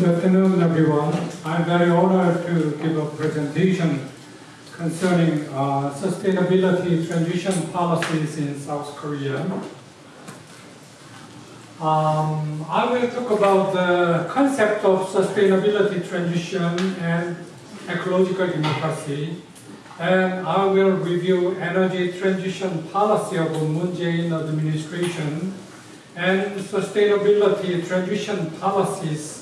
Good afternoon, everyone. I'm very honored to give a presentation concerning uh, sustainability transition policies in South Korea. Um, I will talk about the concept of sustainability transition and ecological democracy. And I will review energy transition policy of Moon Jae-in administration and sustainability transition policies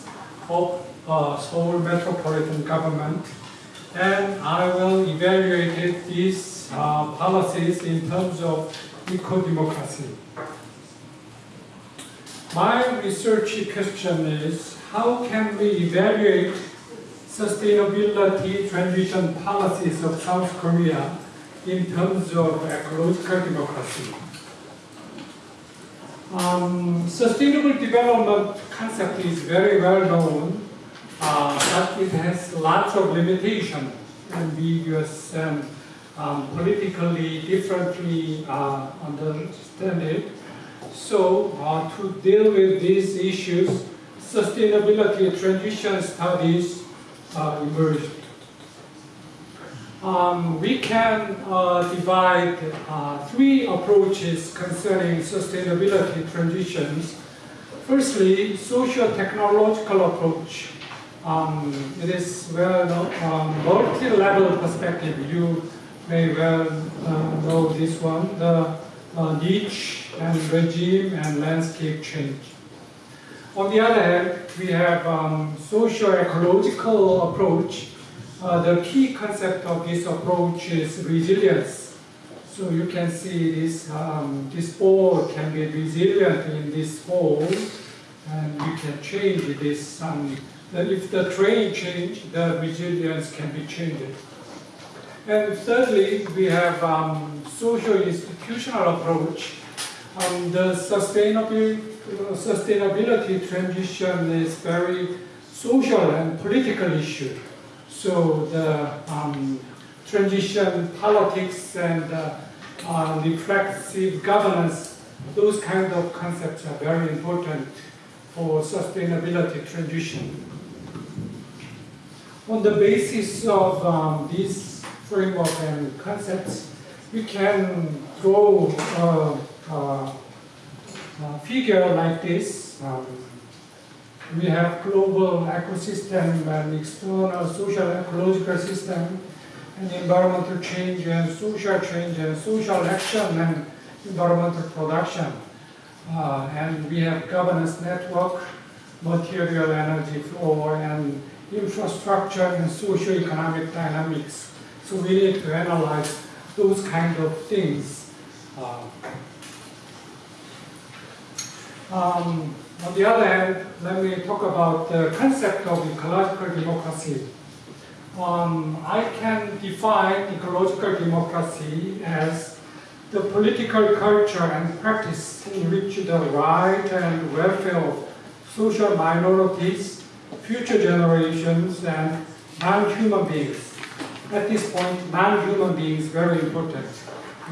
of uh, Seoul metropolitan government. And I will evaluate these uh, policies in terms of eco-democracy. My research question is, how can we evaluate sustainability transition policies of South Korea in terms of ecological democracy? Um, sustainable development concept is very well known, uh, but it has lots of limitations, ambiguous and um, politically differently uh, understand it. So uh, to deal with these issues, sustainability transition studies uh, emerged. Um, we can uh, divide uh, three approaches concerning sustainability transitions. Firstly, socio-technological approach. Um, it is well um, multi-level perspective. You may well uh, know this one, the uh, niche and regime and landscape change. On the other hand, we have um, socio-ecological approach uh, the key concept of this approach is resilience. So you can see this, um, this ball can be resilient in this hole, and you can change this. Um, if the terrain change, the resilience can be changed. And thirdly, we have um, social institutional approach. Um, the sustainability, uh, sustainability transition is very social and political issue. So the um, transition politics and uh, uh, reflexive governance, those kind of concepts are very important for sustainability transition. On the basis of um, these framework and concepts, we can draw a, a, a figure like this. Um, we have global ecosystem and external social ecological system and environmental change and social change and social action and environmental production. Uh, and we have governance network, material energy flow, and infrastructure and socio-economic dynamics. So we need to analyze those kind of things. Uh, um, on the other hand, let me talk about the concept of ecological democracy. Um, I can define ecological democracy as the political culture and practice in which the right and welfare of social minorities, future generations, and non-human beings. At this point, non-human beings very important.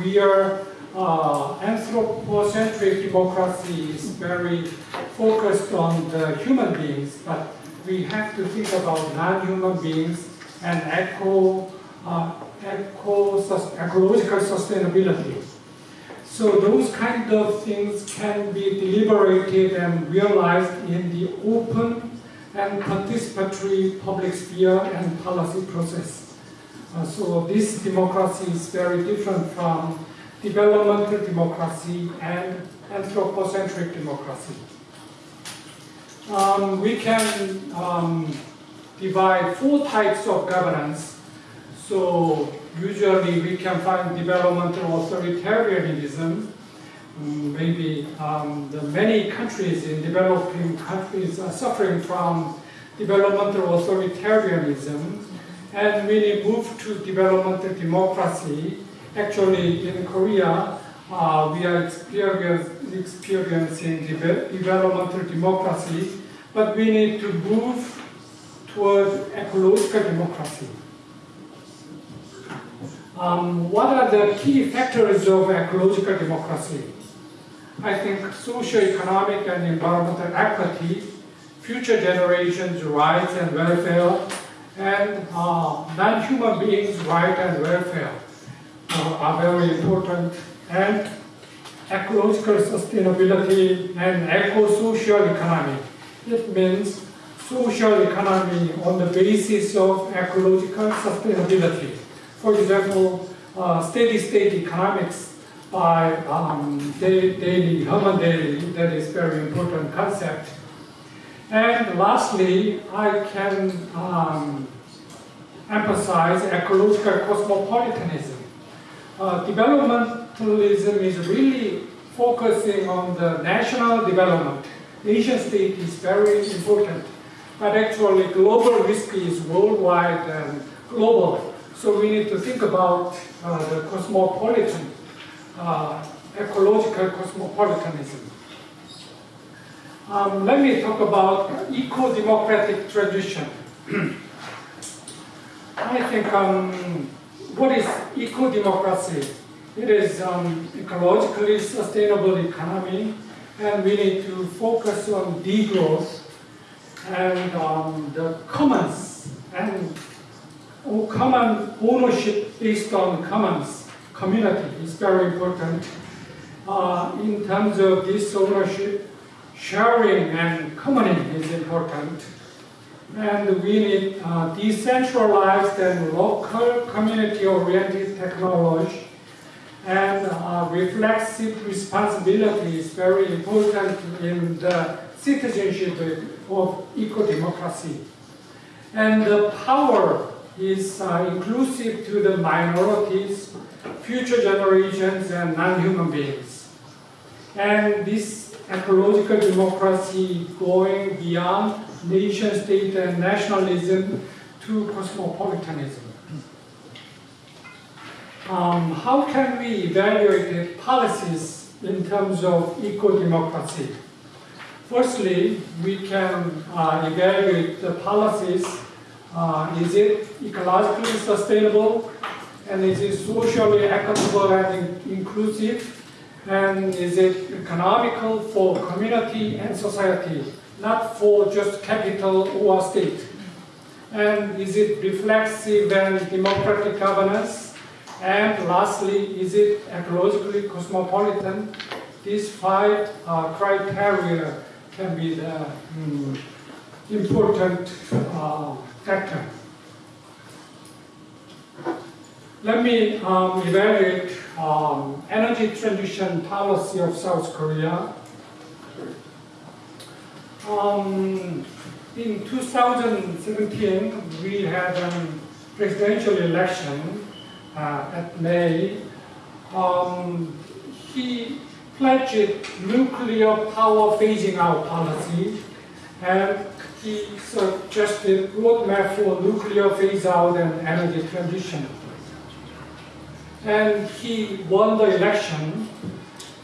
We are uh, anthropocentric democracy is very focused on the human beings, but we have to think about non-human beings and eco, uh, eco ecological sustainability. So those kind of things can be deliberated and realized in the open and participatory public sphere and policy process. Uh, so this democracy is very different from developmental democracy, and anthropocentric democracy. Um, we can um, divide four types of governance. So usually we can find developmental authoritarianism. Um, maybe the many countries in developing countries are suffering from developmental authoritarianism. And when we move to developmental democracy, Actually, in Korea, uh, we are experience, experiencing developmental democracy, but we need to move toward ecological democracy. Um, what are the key factors of ecological democracy? I think socio-economic and environmental equity, future generations' rights and welfare, and uh, non-human beings' rights and welfare are very important, and ecological sustainability and eco-social economy. It means social economy on the basis of ecological sustainability. For example, uh, steady state economics by um, Daly, Herman Daly, that is very important concept. And lastly, I can um, emphasize ecological cosmopolitanism. Uh, developmentalism is really focusing on the national development. Nation state is very important, but actually global risk is worldwide and global. So we need to think about uh, the cosmopolitan, uh, ecological cosmopolitanism. Um, let me talk about eco-democratic tradition. I think um, what is eco-democracy? It is um, ecologically sustainable economy and we need to focus on degrowth and um, the commons and common ownership based on commons community is very important. Uh, in terms of this ownership, sharing and commoning is important. And we need uh, decentralized and local community-oriented technology. And uh, reflexive responsibility is very important in the citizenship of eco-democracy. And the power is uh, inclusive to the minorities, future generations, and non-human beings. And this ecological democracy going beyond nation state and nationalism to cosmopolitanism. Um, how can we evaluate policies in terms of eco-democracy? Firstly, we can uh, evaluate the policies. Uh, is it ecologically sustainable? And is it socially equitable and inclusive? And is it economical for community and society, not for just capital or state? And is it reflexive and democratic governance? And lastly, is it ecologically cosmopolitan? These five uh, criteria can be the mm, important uh, factor. Let me um, evaluate um, energy transition policy of South Korea. Um, in 2017, we had a presidential election uh, at May. Um, he pledged nuclear power phasing out policy and he suggested roadmap for nuclear phase out and energy transition and he won the election.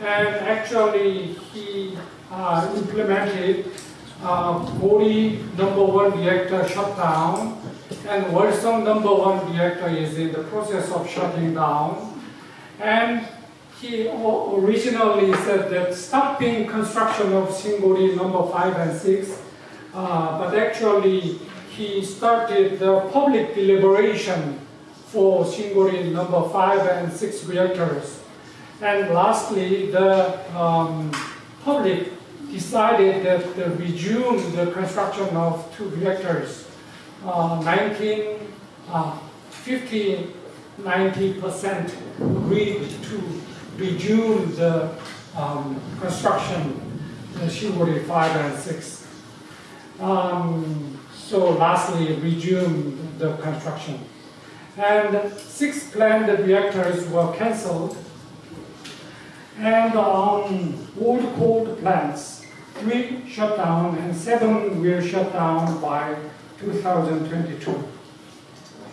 And actually, he uh, implemented uh, number one reactor shutdown, and Wolsong number one reactor is in the process of shutting down. And he originally said that stopping construction of Shin-Kori number five and six, uh, but actually he started the public deliberation for Shin-Kori number 5 and 6 reactors. And lastly, the um, public decided that to resume the construction of two reactors. Uh, 19, uh, 50, 90% agreed to resume the um, construction, the Shin-Kori 5 and 6. Um, so lastly, resume the construction and six planned reactors were cancelled. And on old coal plants, three shut down and seven will shut down by 2022.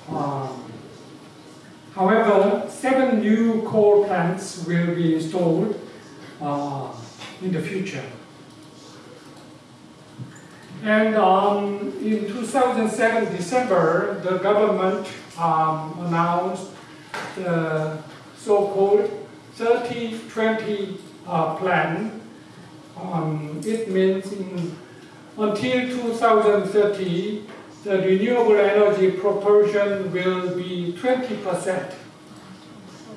Um, however, seven new coal plants will be installed uh, in the future. And um, in 2007 December, the government um, announced the so-called 30-20 uh, plan. Um, it means in until 2030, the renewable energy proportion will be 20%.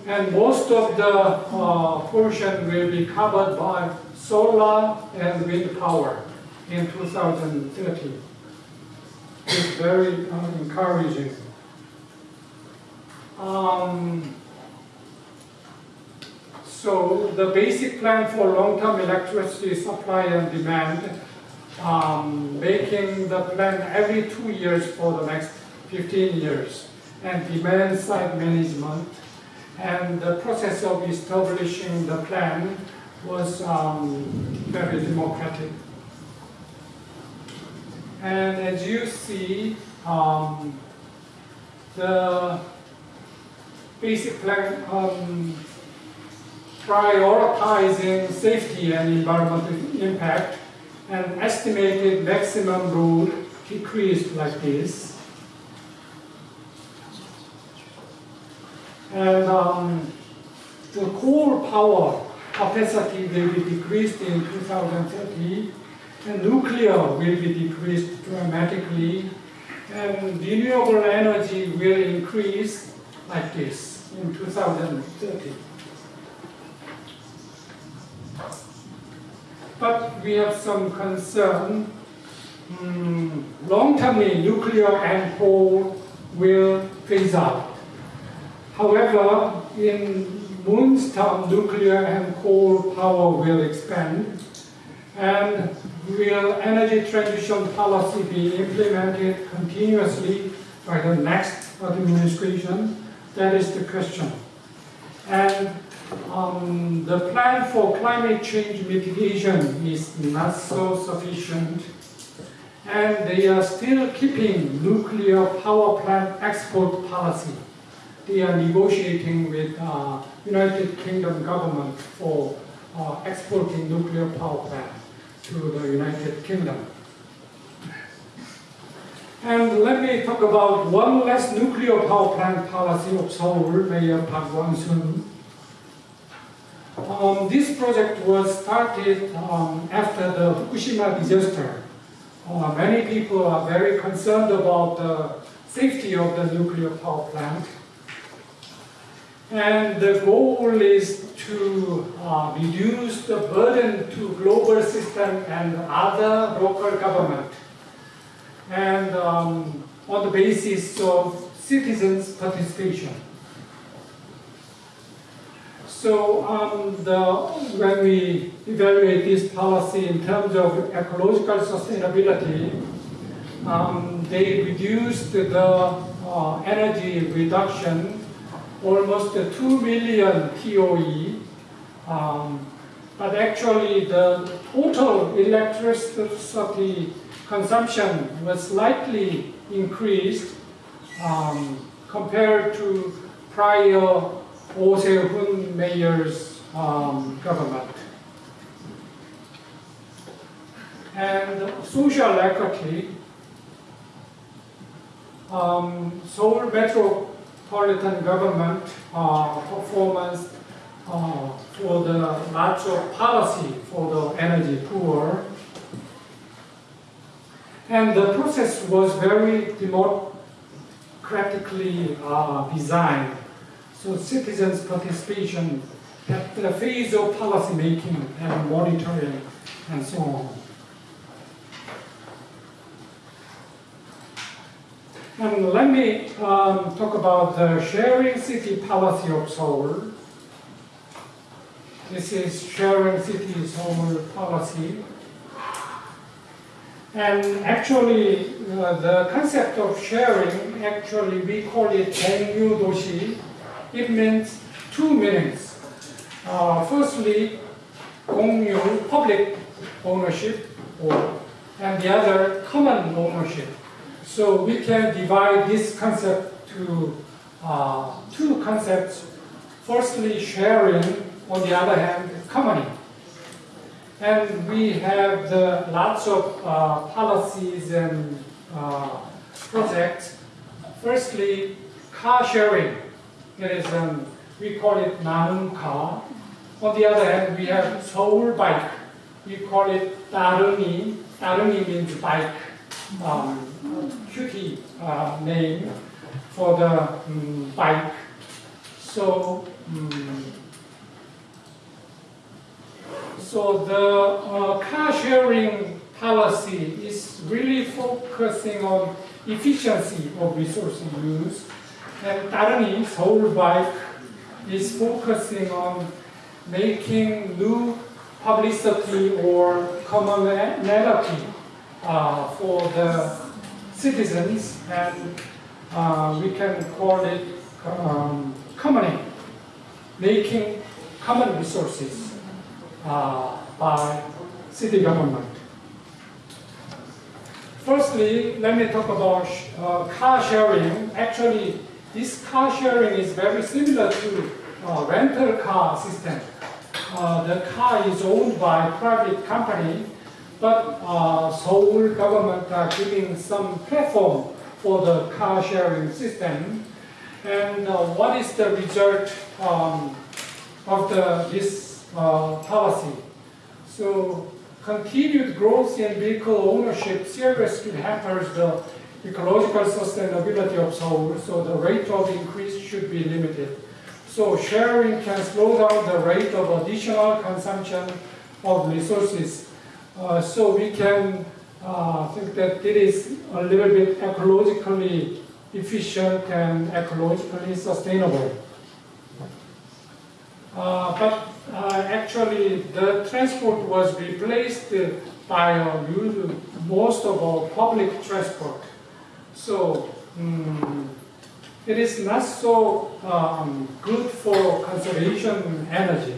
And most of the uh, portion will be covered by solar and wind power in 2030. It's very uh, encouraging. Um, so the basic plan for long-term electricity supply and demand, um, making the plan every two years for the next 15 years, and demand side management, and the process of establishing the plan was um, very democratic. And as you see, um, the basic plan um, prioritizing safety and environmental impact and estimated maximum load decreased like this. And um, the coal power capacity will be decreased in 2030 and nuclear will be decreased dramatically and renewable energy will increase like this in 2030. But we have some concern. Mm, long-termly, nuclear and coal will phase out. However, in Moon's term, nuclear and coal power will expand, and will energy transition policy be implemented continuously by the next administration? That is the question. And um, the plan for climate change mitigation is not so sufficient. And they are still keeping nuclear power plant export policy. They are negotiating with uh, United Kingdom government for uh, exporting nuclear power plant to the United Kingdom. And let me talk about one less nuclear power plant policy of Seoul, Mayor Park Won-soon. Um, this project was started um, after the Fukushima disaster. Uh, many people are very concerned about the safety of the nuclear power plant. And the goal is to uh, reduce the burden to global system and other local government. And um, on the basis of citizens' participation. So um, the, when we evaluate this policy in terms of ecological sustainability, um, they reduced the uh, energy reduction almost 2 million TOE. Um, but actually the total electricity consumption was slightly increased um, compared to prior Oh Se-hoon mayor's um, government. And social equity, um, Seoul metropolitan government uh, performance uh, for the lots of policy for the energy poor. And the process was very democratically uh, designed. So citizens' participation at the phase of policy making and monitoring and so on. And let me um, talk about the sharing city policy of Seoul. This is sharing city Seoul policy. And actually, uh, the concept of sharing, actually we call it Gongyu Doshi. It means two meanings. Uh, firstly, Gongyu, public ownership, or, and the other, common ownership. So we can divide this concept to uh, two concepts. Firstly, sharing, on the other hand, commoning. And we have the lots of uh, policies and uh, projects. Firstly, car sharing. Um, we call it Nanum car. On the other hand, we have Seoul bike. We call it Ttareungyi Ttareungyi means bike, um, cutie uh, name for the um, bike. So, um, so the uh, car sharing policy is really focusing on efficiency of resource use. And Ttareungyi, Seoul Bike, is focusing on making new publicity or commonality uh, for the citizens, and uh, we can call it um, commoning, making common resources uh, by city government. Firstly, let me talk about uh, car sharing. Actually, this car sharing is very similar to uh, rental car system. Uh, the car is owned by private company, but uh, Seoul government are giving some platform for the car sharing system. And uh, what is the result um, of the, this uh, policy? So continued growth in vehicle ownership seriously hampers the ecological sustainability of Seoul, so the rate of increase should be limited. So sharing can slow down the rate of additional consumption of resources. Uh, so we can uh, think that it is a little bit ecologically efficient and ecologically sustainable. Uh, but uh, actually the transport was replaced by uh, most of our public transport. So um, it is not so um, good for conservation energy.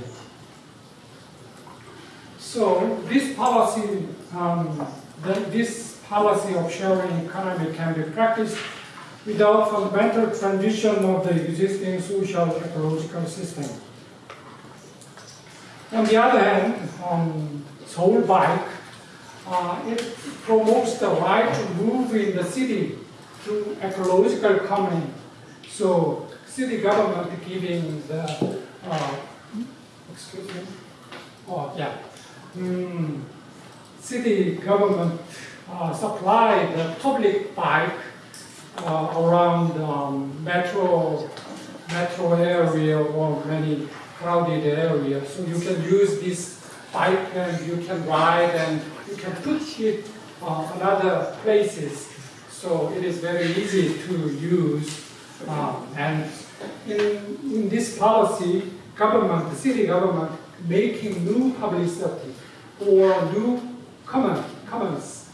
So this policy, um, this policy of sharing economy can be practiced without fundamental transition of the existing social ecological system. On the other hand, um, Seoul Bike, uh, it promotes the right to move in the city through ecological common. So city government giving the, uh, excuse me, oh yeah, mm, city government uh, supply the public bike uh, around um, metro metro area or many crowded areas. So you can use this bike and you can ride and you can put it uh, on other places. So it is very easy to use. Um, and in, in this policy, government, the city government, making new publicity or new common, commons.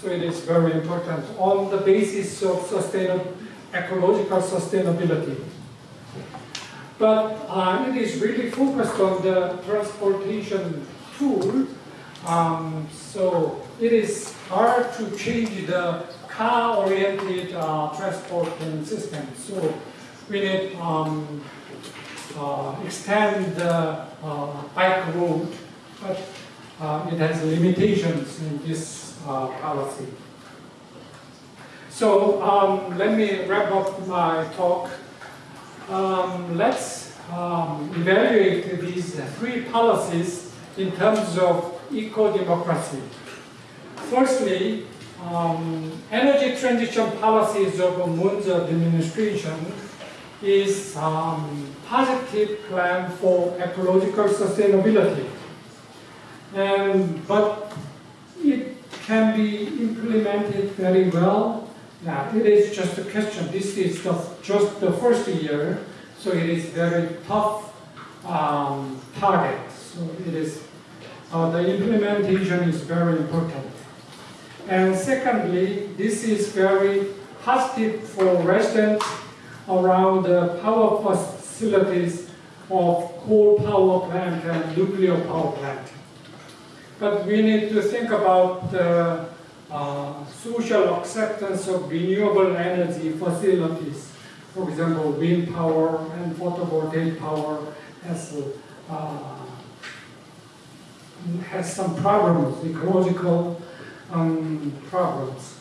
So it is very important on the basis of sustainable, ecological sustainability. But uh, it is really focused on the transportation tool. Um, so it is hard to change the car-oriented uh, transporting system. So we need um, uh, extend the uh, bike route, but uh, it has limitations in this uh, policy. So um, let me wrap up my talk. Um, let's um, evaluate these three policies in terms of eco-democracy. Firstly, um, energy transition policies of Moon's administration is um, positive plan for ecological sustainability. And, but it can be implemented very well now, it is just a question. This is the, just the first year, so it is very tough um, target. So it is, uh, the implementation is very important. And secondly, this is very positive for residents around the power facilities of coal power plant and nuclear power plant. But we need to think about the uh, social acceptance of renewable energy facilities. For example, wind power and photovoltaic power has, uh, has some problems, ecological um, problems.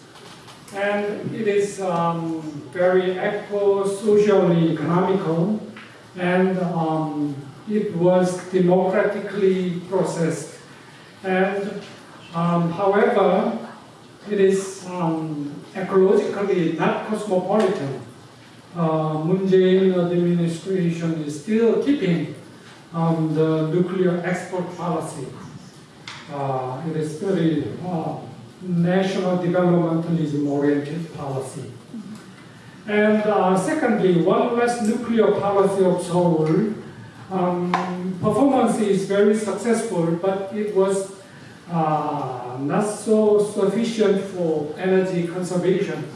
And it is um, very eco-socially economical and um, it was democratically processed. And um, however, it is um, ecologically not cosmopolitan. Uh, Moon Jae-in administration is still keeping um, the nuclear export policy. Uh, it is very uh, national developmentalism oriented policy. And uh, secondly, one less nuclear policy of Seoul. Um, performance is very successful, but it was uh, not so sufficient for energy conservation.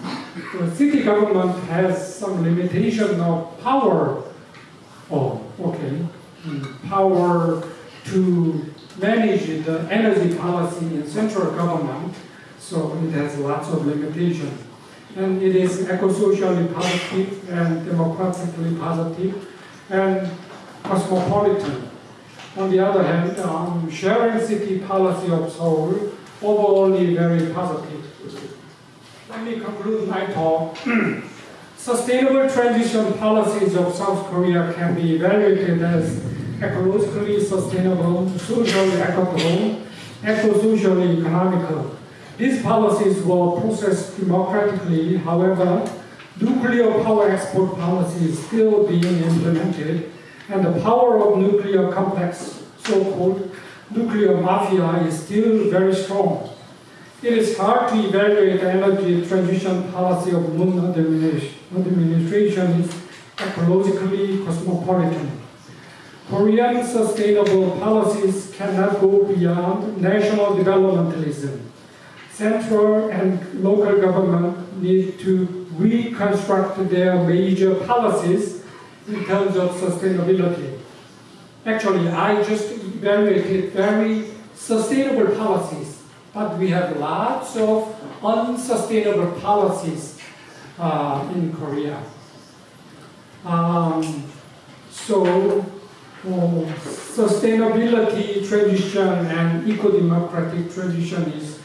The city government has some limitation of power. Oh, okay. Mm, power to manage the energy policy in central government, so it has lots of limitations. And it is eco-socially positive and democratically positive and cosmopolitan. On the other hand, um, sharing city policy of Seoul overall very positive. Let me conclude my talk. Sustainable transition policies of South Korea can be evaluated as ecologically sustainable, socially equitable, eco-socially economical. These policies were processed democratically, however, nuclear power export policy is still being implemented, and the power of nuclear complex, so-called nuclear mafia, is still very strong. It is hard to evaluate the energy transition policy of Moon administration is ecologically cosmopolitan. Korean sustainable policies cannot go beyond national developmentalism. Central and local government need to reconstruct their major policies in terms of sustainability. Actually, I just evaluated very sustainable policies, but we have lots of unsustainable policies uh, in Korea. Um, so uh, sustainability tradition and eco-democratic tradition is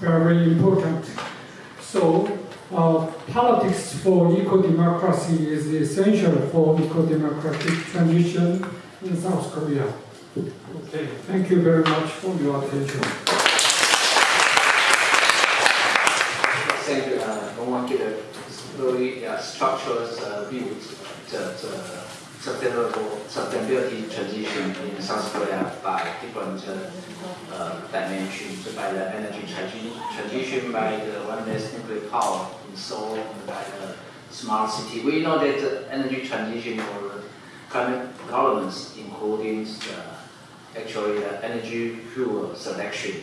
very important. So uh, politics for eco-democracy is essential for eco-democratic transition in South Korea. Okay, thank you very much for your attention. Thank you. Uh, I want to get a very uh, structured uh, view that uh, sustainable sustainability transition in South Korea by different uh, dimensions, by the energy transition, by the one less nuclear power in Seoul, by the smart city. We know that energy transition or climate governance, including the, actually the energy fuel selection,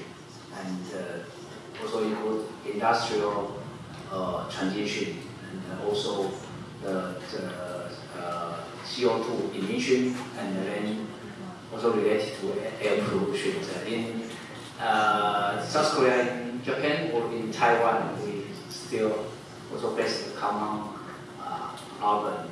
and uh, also include industrial uh, transition, and also the, the CO2 emission and then also related to air pollution. In uh, South Korea, in Japan, or in Taiwan, we still also face the common uh, problem.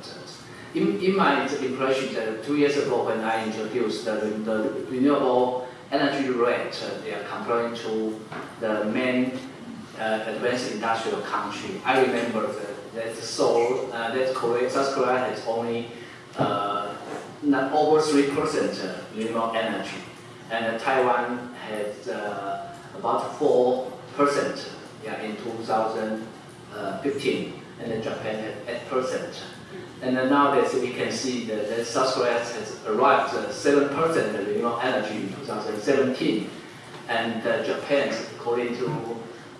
In, in my impression, that two years ago when I introduced the, the renewable energy rate, uh, they are comparing to the main uh, advanced industrial country. I remember that, that Seoul, uh, that Korea, South Korea has only uh, not over 3% renewable energy. And Taiwan has uh, about 4% yeah, in 2015, and then Japan had 8%. And then nowadays we can see that, that South Korea has arrived at 7% renewable energy in 2017, and uh, Japan, according to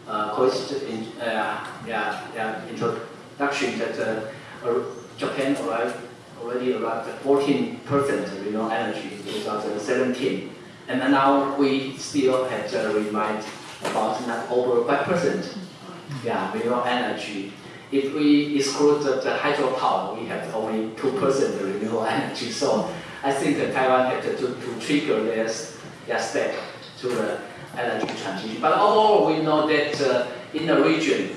uh, in, uh, yeah, yeah, introduction, that uh, Japan arrived already around 14% renewable energy in 2017. And now we still have remind about not over 5% yeah, renewable energy. If we exclude the, the hydropower, we have only 2% renewable energy. So I think that Taiwan had to, to trigger this yeah, step to the energy transition. But overall, we know that uh, in the region,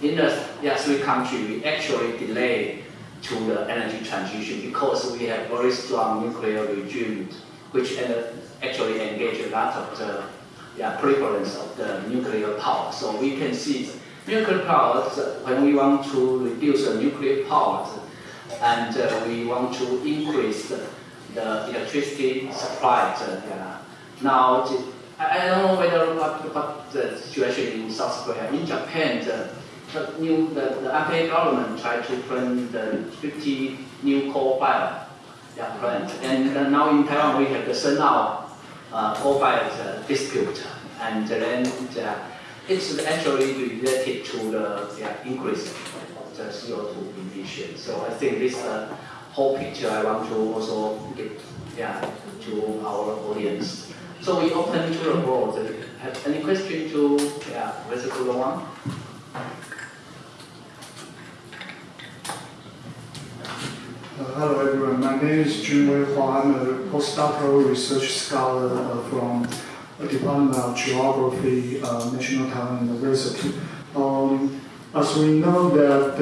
in the yeah, three countries, we actually delay to the energy transition because we have very strong nuclear regime which actually engage a lot of the yeah, prevalence of the nuclear power. So we can see nuclear power, when we want to reduce the nuclear power and uh, we want to increase the, the electricity supply, uh, now I, don't know whether what, what the situation in South Korea. In Japan, the, the new the, the Abe government tried to plan the 50 new coal fire yeah, plant, and uh, now in Taiwan we have the Shen'ao uh, coal fire uh, dispute, and then uh, it's actually related to the yeah, increase of the CO2 emission. So I think this uh, whole picture I want to also give yeah, to our audience. So we open to the board. Have any question to yeah, Mr. Ku Dowan? Hello everyone, my name is Junwei Hua. I'm a postdoctoral research scholar uh, from the Department of Geography, uh, National Taiwan University. Um, as we know that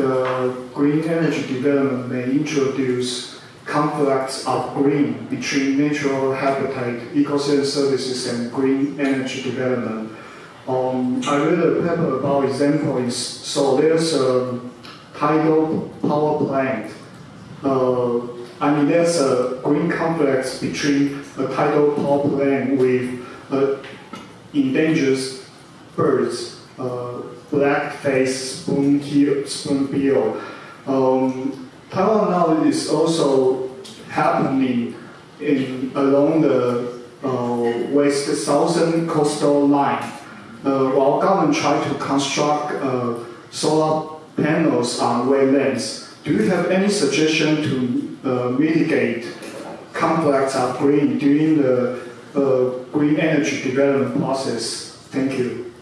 green energy development may introduce conflicts of green between natural habitat, ecosystem services, and green energy development. Um, I read a paper about examples. So there's a tidal power plant uh, I mean, there's a green complex between a tidal power plant with uh, endangered birds, uh, black-faced spoonbill. Um, Taiwan now is also happening in along the uh, west southern coastal line. Uh, while government try to construct uh, solar panels on wetlands, do you have any suggestion to uh, mitigate of green during the uh, green energy development process? Thank you.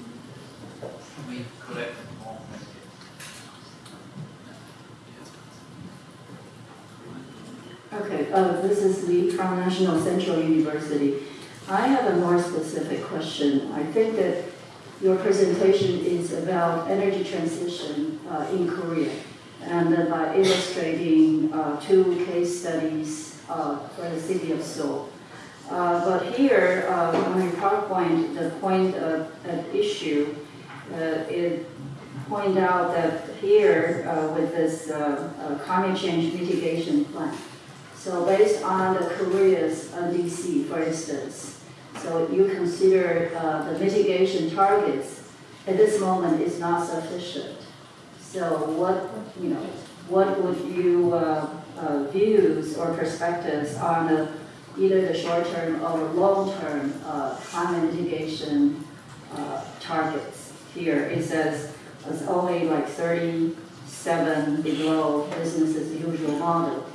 Okay, uh, this is Lee from National Central University. I have a more specific question. I think that your presentation is about energy transition uh, in Korea and uh, by illustrating uh, two case studies uh, for the city of Seoul. Uh, but here, uh, on your PowerPoint, the point of, issue, it point out that here, with this climate change mitigation plan, so based on the Korea's NDC, for instance, so you consider uh, the mitigation targets at this moment is not sufficient. So what, you know, what would you uh, uh, views or perspectives on the, either the short-term or long-term uh, climate mitigation uh, targets? Here it says it's only like 37 below business as usual model.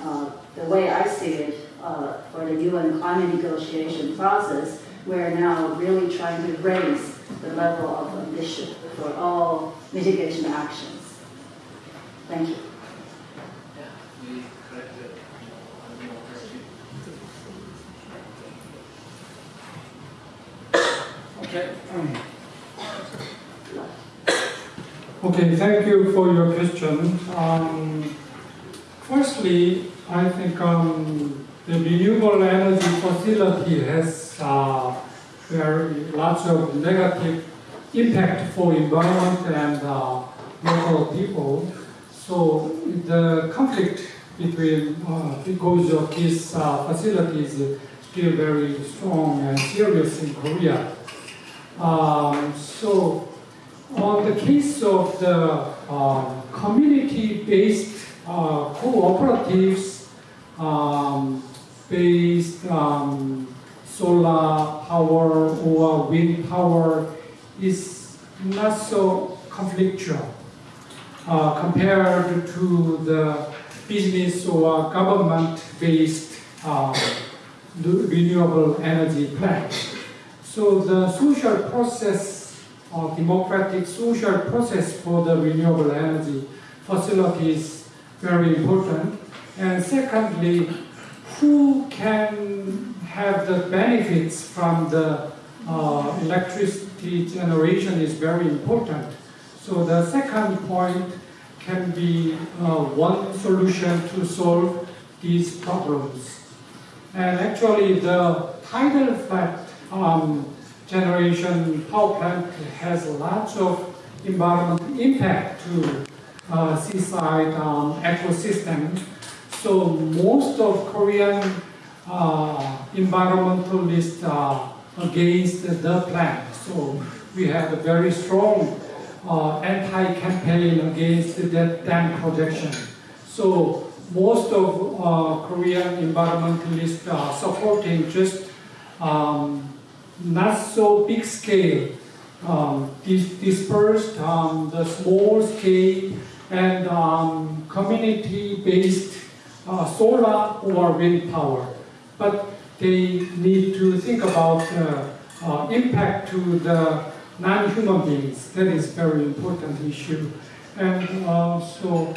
Uh, the way I see it, uh, for the UN climate negotiation process, we're now really trying to raise the level of ambition for all mitigation actions. Thank you. Yeah, we collected one more question. Okay. Okay, thank you for your question. Um, firstly, I think um, the renewable energy facility has uh, very lots of negative impact for environment and uh, local people. So the conflict between uh, because of these uh, facilities is still very strong and serious in Korea. Um, so on the case of the um, community-based uh, cooperatives um, based um, solar power or wind power is not so conflictual uh, compared to the business or government-based uh, renewable energy plant. So the social process, or democratic social process for the renewable energy facility is very important. And secondly, who can have the benefits from the uh, generation is very important. So the second point can be uh, one solution to solve these problems. And actually the tidal flat um, generation power plant has lots of environmental impact to uh, seaside um, ecosystem. So most of Korean uh, environmentalists uh, against the plan. So we had a very strong uh, anti-campaign against that dam projection. So most of uh, Korean environmentalists are supporting just um, not so big scale, um, dis- dispersed, um, the small scale and um, community-based uh, solar or wind power. But they need to think about uh, uh, impact to the non-human beings. That is very important issue. And uh, so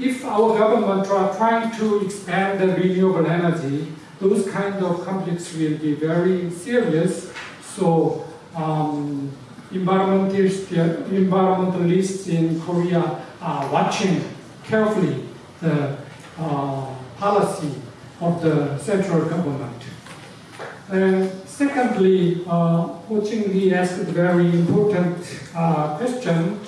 if our government are trying to expand the renewable energy, those kind of conflicts will be very serious. So um, environmentalists, environmentalists in Korea are watching carefully the uh, policy of the central government. And secondly, uh, Ho Ching asked a very important uh, question,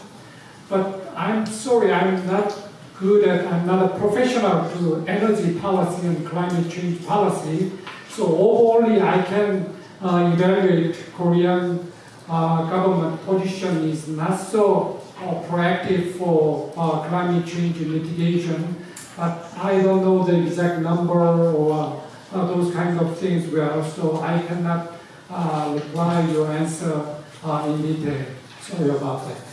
but I'm sorry, I'm not good at, I'm not a professional to energy policy and climate change policy. So only I can uh, evaluate Korean uh, government position is not so uh, proactive for uh, climate change mitigation. But I don't know the exact number or uh, those kinds of things well, so I cannot uh, reply your answer uh, in detail. Sorry about that.